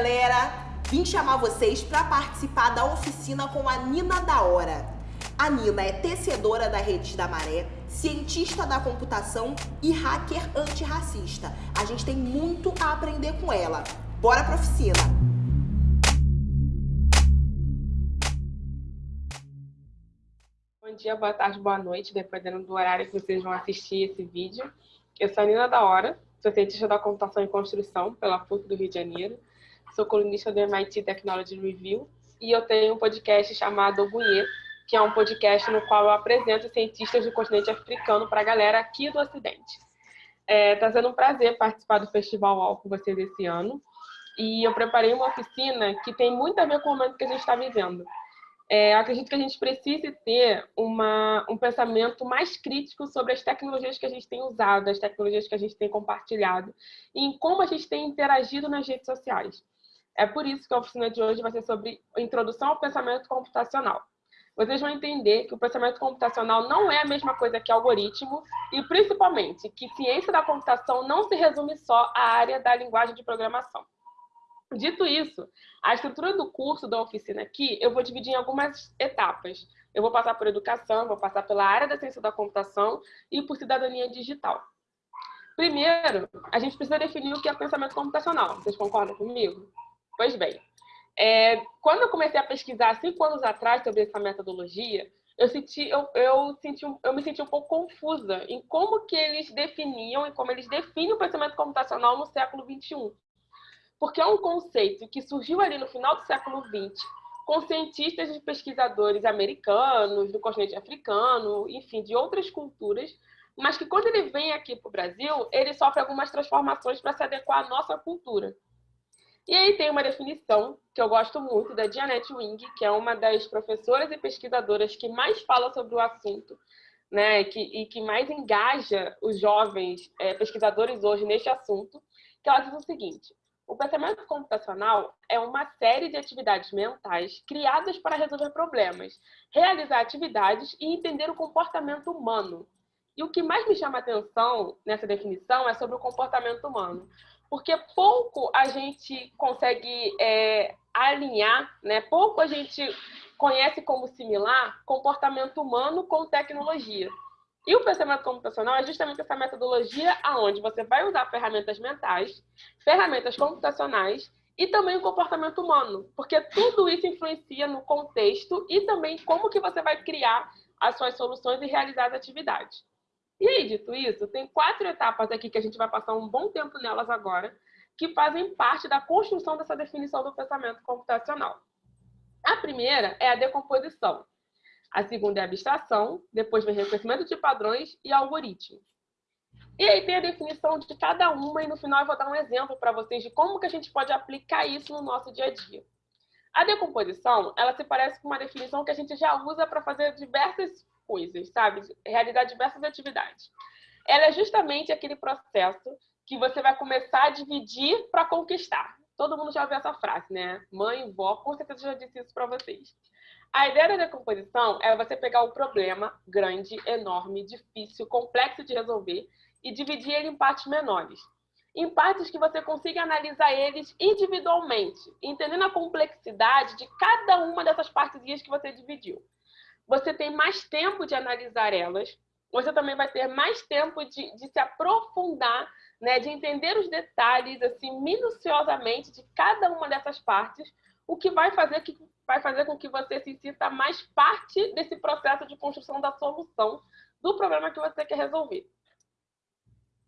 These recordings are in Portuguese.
galera! Vim chamar vocês para participar da oficina com a Nina da Hora. A Nina é tecedora da Redes da Maré, cientista da computação e hacker antirracista. A gente tem muito a aprender com ela. Bora pra oficina! Bom dia, boa tarde, boa noite, dependendo do horário que vocês vão assistir esse vídeo. Eu sou a Nina da Hora, sou cientista da computação e construção pela PUC do Rio de Janeiro, sou colunista do MIT Technology Review e eu tenho um podcast chamado Ogunhê, que é um podcast no qual eu apresento cientistas do continente africano para a galera aqui do Ocidente. Está é, tá sendo um prazer participar do Festival UOL com vocês esse ano e eu preparei uma oficina que tem muito a ver com o momento que a gente está vivendo é, acredito que a gente precise ter uma, um pensamento mais crítico sobre as tecnologias que a gente tem usado, as tecnologias que a gente tem compartilhado, e em como a gente tem interagido nas redes sociais. É por isso que a oficina de hoje vai ser sobre introdução ao pensamento computacional. Vocês vão entender que o pensamento computacional não é a mesma coisa que algoritmo e, principalmente, que ciência da computação não se resume só à área da linguagem de programação. Dito isso, a estrutura do curso da oficina aqui, eu vou dividir em algumas etapas. Eu vou passar por educação, vou passar pela área da ciência da computação e por cidadania digital. Primeiro, a gente precisa definir o que é pensamento computacional. Vocês concordam comigo? Pois bem, é, quando eu comecei a pesquisar cinco anos atrás sobre essa metodologia, eu, senti, eu, eu, senti, eu me senti um pouco confusa em como que eles definiam e como eles definem o pensamento computacional no século XXI porque é um conceito que surgiu ali no final do século XX, com cientistas e pesquisadores americanos, do continente africano, enfim, de outras culturas, mas que quando ele vem aqui para o Brasil, ele sofre algumas transformações para se adequar à nossa cultura. E aí tem uma definição que eu gosto muito da Janet Wing, que é uma das professoras e pesquisadoras que mais fala sobre o assunto, né, que, e que mais engaja os jovens é, pesquisadores hoje neste assunto, que ela diz o seguinte: o pensamento computacional é uma série de atividades mentais criadas para resolver problemas, realizar atividades e entender o comportamento humano. E o que mais me chama atenção nessa definição é sobre o comportamento humano, porque pouco a gente consegue é, alinhar, né? pouco a gente conhece como similar comportamento humano com tecnologia. E o pensamento computacional é justamente essa metodologia aonde você vai usar ferramentas mentais, ferramentas computacionais e também o comportamento humano, porque tudo isso influencia no contexto e também como que você vai criar as suas soluções e realizar as atividades. E aí, dito isso, tem quatro etapas aqui que a gente vai passar um bom tempo nelas agora, que fazem parte da construção dessa definição do pensamento computacional. A primeira é a decomposição, a segunda é abstração, depois vem reconhecimento de padrões e algoritmo. E aí tem a definição de cada uma e no final eu vou dar um exemplo para vocês de como que a gente pode aplicar isso no nosso dia a dia. A decomposição, ela se parece com uma definição que a gente já usa para fazer diversas coisas, sabe? Realizar diversas atividades. Ela é justamente aquele processo que você vai começar a dividir para conquistar. Todo mundo já ouviu essa frase, né? Mãe, vó, com certeza já disse isso para vocês. A ideia da decomposição é você pegar o problema grande, enorme, difícil, complexo de resolver e dividir ele em partes menores. Em partes que você consiga analisar eles individualmente, entendendo a complexidade de cada uma dessas partezinhas que você dividiu. Você tem mais tempo de analisar elas, você também vai ter mais tempo de, de se aprofundar, né, de entender os detalhes assim minuciosamente de cada uma dessas partes, o que vai fazer que vai fazer com que você se sinta mais parte desse processo de construção da solução do problema que você quer resolver.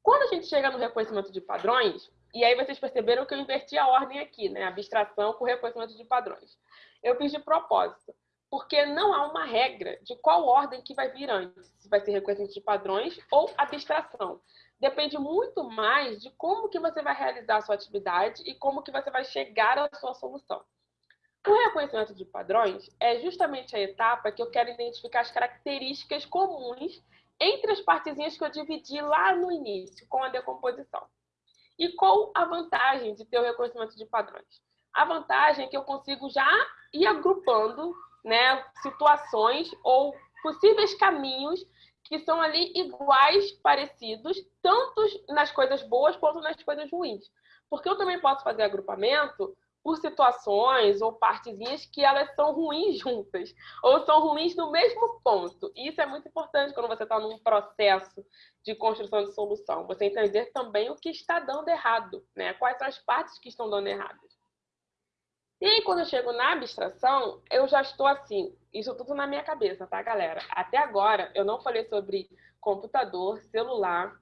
Quando a gente chega no reconhecimento de padrões, e aí vocês perceberam que eu inverti a ordem aqui, né? Abstração com reconhecimento de padrões. Eu fiz de propósito, porque não há uma regra de qual ordem que vai vir antes, se vai ser reconhecimento de padrões ou abstração. Depende muito mais de como que você vai realizar a sua atividade e como que você vai chegar à sua solução. O reconhecimento de padrões é justamente a etapa que eu quero identificar as características comuns entre as partezinhas que eu dividi lá no início, com a decomposição. E qual a vantagem de ter o reconhecimento de padrões? A vantagem é que eu consigo já ir agrupando né, situações ou possíveis caminhos que são ali iguais, parecidos, tanto nas coisas boas quanto nas coisas ruins. Porque eu também posso fazer agrupamento por situações ou partezinhas que elas são ruins juntas, ou são ruins no mesmo ponto. E isso é muito importante quando você está num processo de construção de solução. Você entender também o que está dando errado, né? Quais são as partes que estão dando erradas. E aí, quando eu chego na abstração, eu já estou assim, isso tudo na minha cabeça, tá, galera? Até agora, eu não falei sobre computador, celular,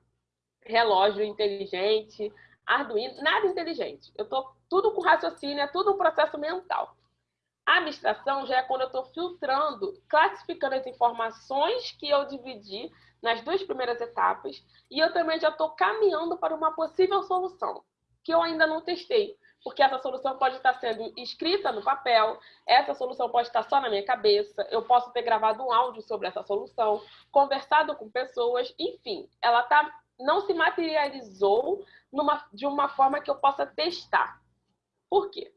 relógio inteligente, Arduino, nada inteligente. Eu estou tudo com raciocínio, é tudo um processo mental. A abstração já é quando eu estou filtrando, classificando as informações que eu dividi nas duas primeiras etapas e eu também já estou caminhando para uma possível solução, que eu ainda não testei, porque essa solução pode estar sendo escrita no papel, essa solução pode estar só na minha cabeça, eu posso ter gravado um áudio sobre essa solução, conversado com pessoas, enfim, ela tá, não se materializou numa, de uma forma que eu possa testar. Por quê?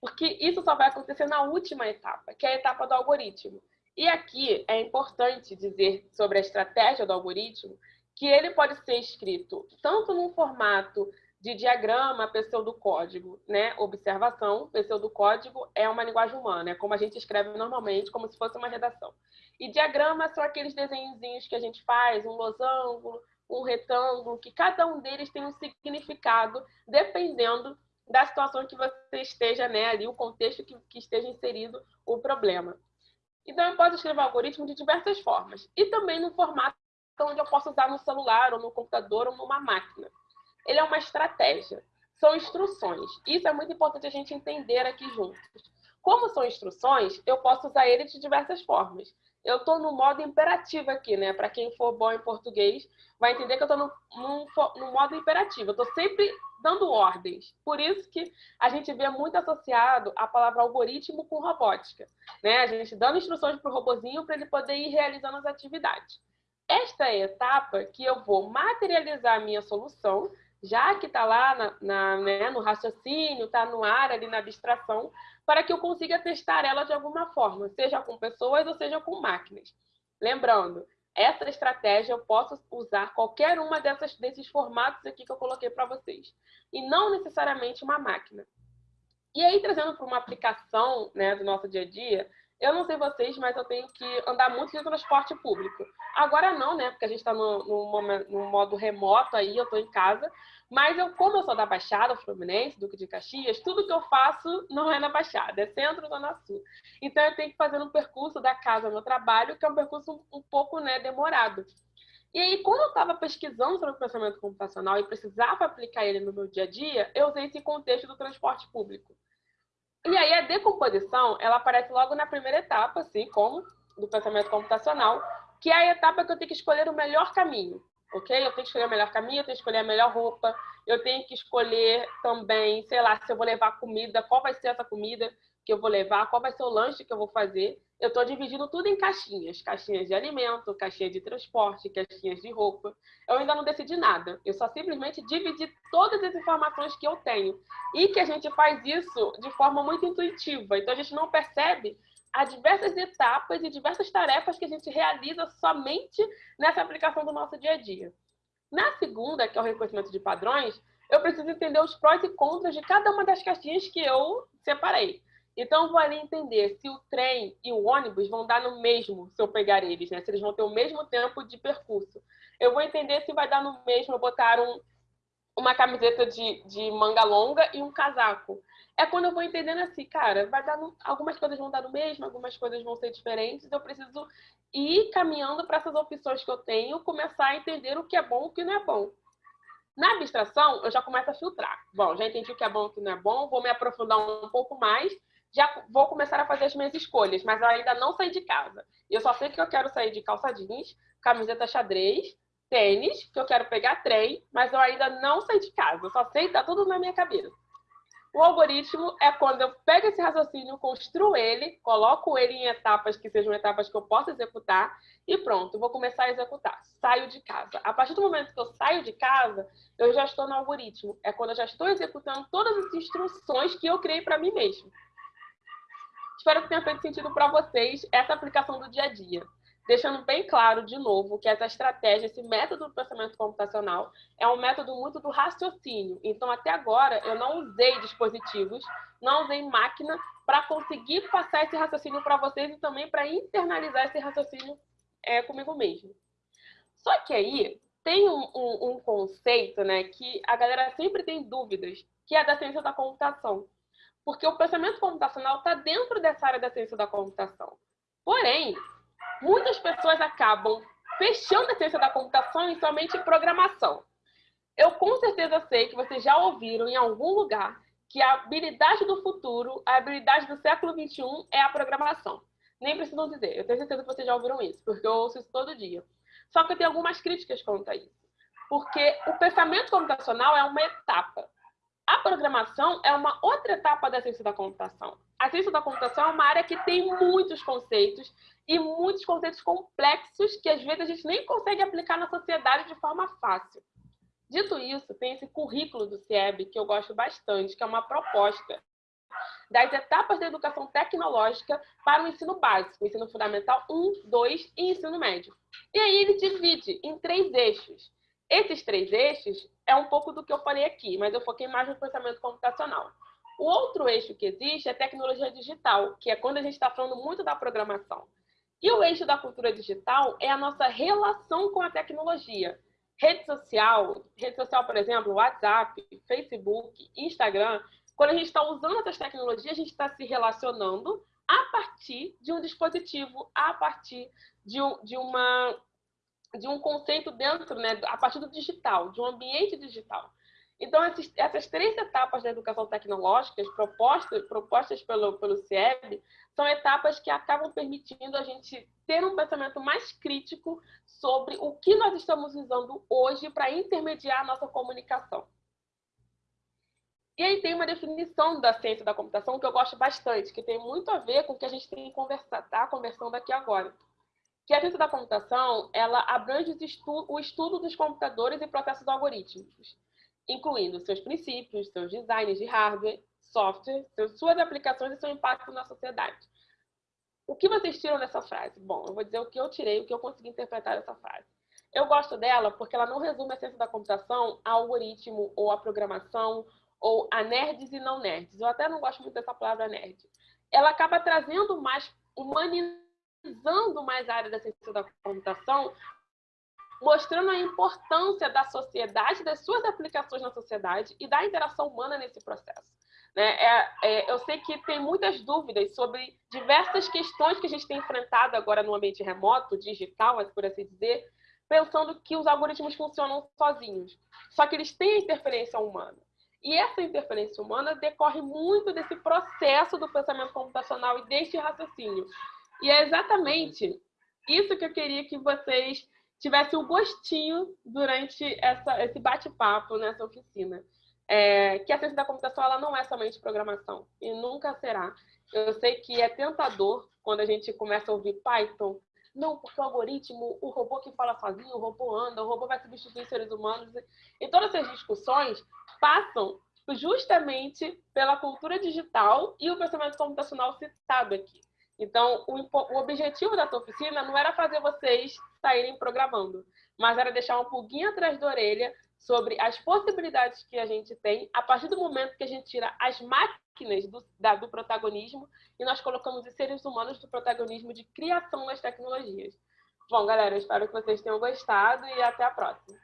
Porque isso só vai acontecer na última etapa, que é a etapa do algoritmo. E aqui é importante dizer sobre a estratégia do algoritmo que ele pode ser escrito tanto num formato de diagrama pseudocódigo, né? Observação, pseudocódigo é uma linguagem humana, é como a gente escreve normalmente, como se fosse uma redação. E diagrama são aqueles desenhozinhos que a gente faz, um losango, um retângulo, que cada um deles tem um significado dependendo da situação que você esteja, né, ali, o contexto que, que esteja inserido o problema. Então, eu posso escrever algoritmo de diversas formas. E também no formato onde eu posso usar no celular, ou no computador, ou numa máquina. Ele é uma estratégia. São instruções. Isso é muito importante a gente entender aqui juntos. Como são instruções, eu posso usar ele de diversas formas eu estou no modo imperativo aqui, né? Para quem for bom em português, vai entender que eu estou no, no, no, modo imperativo. Eu estou sempre dando ordens. Por isso que a gente vê muito associado a palavra algoritmo com robótica. Né? A gente dando instruções para o robozinho para ele poder ir realizando as atividades. Esta é a etapa que eu vou materializar a minha solução, já que está lá na, na, né, no raciocínio, está no ar, ali na abstração, para que eu consiga testar ela de alguma forma, seja com pessoas ou seja com máquinas. Lembrando, essa estratégia eu posso usar qualquer uma dessas, desses formatos aqui que eu coloquei para vocês, e não necessariamente uma máquina. E aí, trazendo para uma aplicação né, do nosso dia a dia, eu não sei vocês, mas eu tenho que andar muito de transporte público. Agora não, né? Porque a gente está no, no, no, modo remoto aí, eu estou em casa. Mas eu, como eu sou da Baixada Fluminense, Duque de Caxias, tudo que eu faço não é na Baixada, é centro Zona Sul. Então eu tenho que fazer um percurso da casa ao meu trabalho, que é um percurso um, um pouco né, demorado. E aí, quando eu estava pesquisando sobre o pensamento computacional e precisava aplicar ele no meu dia a dia, eu usei esse contexto do transporte público. E aí, a decomposição, ela aparece logo na primeira etapa, assim como do pensamento computacional, que é a etapa que eu tenho que escolher o melhor caminho ok? Eu tenho que escolher o melhor caminho, eu tenho que escolher a melhor roupa, eu tenho que escolher também, sei lá, se eu vou levar comida, qual vai ser essa comida que eu vou levar, qual vai ser o lanche que eu vou fazer. Eu estou dividindo tudo em caixinhas, caixinhas de alimento, caixinha de transporte, caixinhas de roupa. Eu ainda não decidi nada, eu só simplesmente dividi todas as informações que eu tenho. E que a gente faz isso de forma muito intuitiva, então a gente não percebe há diversas etapas e diversas tarefas que a gente realiza somente nessa aplicação do nosso dia a dia. Na segunda, que é o reconhecimento de padrões, eu preciso entender os prós e contras de cada uma das caixinhas que eu separei. Então, vou ali entender se o trem e o ônibus vão dar no mesmo se eu pegar eles, né? Se eles vão ter o mesmo tempo de percurso. Eu vou entender se vai dar no mesmo eu botar um, uma camiseta de, de manga longa e um casaco é quando eu vou entendendo assim, cara, vai dar no... algumas coisas vão dar no mesmo, algumas coisas vão ser diferentes, eu preciso ir caminhando para essas opções que eu tenho, começar a entender o que é bom e o que não é bom. Na abstração, eu já começo a filtrar. Bom, já entendi o que é bom e o que não é bom, vou me aprofundar um pouco mais, já vou começar a fazer as minhas escolhas, mas eu ainda não saí de casa. Eu só sei que eu quero sair de calça jeans, camiseta xadrez, tênis, que eu quero pegar trem, mas eu ainda não saí de casa. Eu só sei, tá tudo na minha cabeça. O algoritmo é quando eu pego esse raciocínio, construo ele, coloco ele em etapas que sejam etapas que eu possa executar e pronto, vou começar a executar. Saio de casa. A partir do momento que eu saio de casa, eu já estou no algoritmo. É quando eu já estou executando todas as instruções que eu criei para mim mesmo. Espero que tenha feito sentido para vocês essa aplicação do dia a dia. deixando bem claro, de novo, que essa estratégia, esse método do pensamento computacional, é um método muito do raciocínio. Então, até agora, eu não usei dispositivos, não usei máquina para conseguir passar esse raciocínio para vocês e também para internalizar esse raciocínio é, comigo mesmo. Só que aí tem um, um, um conceito né, que a galera sempre tem dúvidas, que é da ciência da computação. Porque o pensamento computacional está dentro dessa área da ciência da computação. Porém, muitas pessoas acabam fechando a ciência da computação em somente programação. Eu com certeza sei que vocês já ouviram em algum lugar que a habilidade do futuro, a habilidade do século XXI é a programação. Nem precisam dizer, eu tenho certeza que vocês já ouviram isso, porque eu ouço isso todo dia. Só que eu tenho algumas críticas quanto a isso. Porque o pensamento computacional é uma etapa. A programação é uma outra etapa da ciência da computação. A ciência da computação é uma área que tem muitos conceitos e muitos conceitos complexos que às vezes a gente nem consegue aplicar na sociedade de forma fácil. Dito isso, tem esse currículo do CIEB que eu gosto bastante, que é uma proposta das etapas da educação tecnológica para o ensino básico, ensino fundamental 1, 2 e ensino médio. E aí ele divide em três eixos. Esses três eixos é um pouco do que eu falei aqui, mas eu foquei mais no pensamento computacional. O outro eixo que existe é tecnologia digital, que é quando a gente está falando muito da programação. E o eixo da cultura digital é a nossa relação com a tecnologia. Rede social, rede social, por exemplo, WhatsApp, Facebook, Instagram. Quando a gente está usando essas tecnologias, a gente está se relacionando a partir de um dispositivo, a partir de, um, de uma de um conceito dentro, né, a partir do digital, de um ambiente digital. Então, esses, essas três etapas da educação tecnológica, propostas, propostas pelo, pelo CIEB, são etapas que acabam permitindo a gente ter um pensamento mais crítico sobre o que nós estamos usando hoje para intermediar a nossa comunicação. E aí tem uma definição da ciência da computação que eu gosto bastante, que tem muito a ver com o que a gente tem conversar, tá conversando aqui agora que a ciência da computação ela abrange o estudo dos computadores e processos algorítmicos, incluindo seus princípios, seus designs de hardware, software, suas aplicações e seu impacto na sociedade. O que vocês tiram dessa frase? Bom, eu vou dizer o que eu tirei, o que eu consegui interpretar dessa frase. Eu gosto dela porque ela não resume a ciência da computação a algoritmo ou a programação ou a nerds e não nerds. Eu até não gosto muito dessa palavra nerd. Ela acaba trazendo mais humanização utilizando mais a área da ciência da computação, mostrando a importância da sociedade, das suas aplicações na sociedade e da interação humana nesse processo. Né? É, é, eu sei que tem muitas dúvidas sobre diversas questões que a gente tem enfrentado agora no ambiente remoto, digital, por assim dizer, pensando que os algoritmos funcionam sozinhos. Só que eles têm a interferência humana. E essa interferência humana decorre muito desse processo do pensamento computacional e deste raciocínio. E é exatamente isso que eu queria que vocês tivessem um gostinho durante essa, esse bate-papo nessa oficina. É, que a ciência da computação ela não é somente programação e nunca será. Eu sei que é tentador quando a gente começa a ouvir Python. Não, porque o algoritmo, o robô que fala sozinho, o robô anda, o robô vai substituir seres humanos. E todas essas discussões passam justamente pela cultura digital e o pensamento computacional citado aqui. Então, o, o objetivo da tua oficina não era fazer vocês saírem programando, mas era deixar um pulguinho atrás da orelha sobre as possibilidades que a gente tem a partir do momento que a gente tira as máquinas do, da, do protagonismo e nós colocamos os seres humanos do protagonismo de criação das tecnologias. Bom, galera, eu espero que vocês tenham gostado e até a próxima.